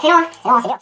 谁用啊谁用啊谁用